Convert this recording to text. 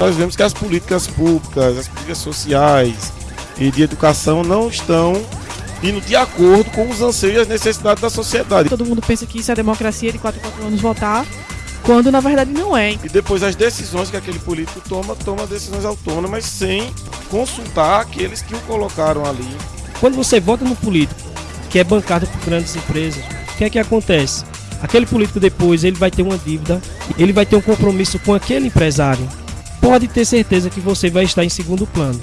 nós vemos que as políticas públicas, as políticas sociais e de educação não estão indo de acordo com os anseios e as necessidades da sociedade. Todo mundo pensa que isso é democracia de 4 em 4 anos votar, quando na verdade não é. E depois as decisões que aquele político toma, toma decisões autônomas sem consultar aqueles que o colocaram ali. Quando você vota no político que é bancado por grandes empresas, o que é que acontece? Aquele político depois ele vai ter uma dívida, ele vai ter um compromisso com aquele empresário. Pode ter certeza que você vai estar em segundo plano.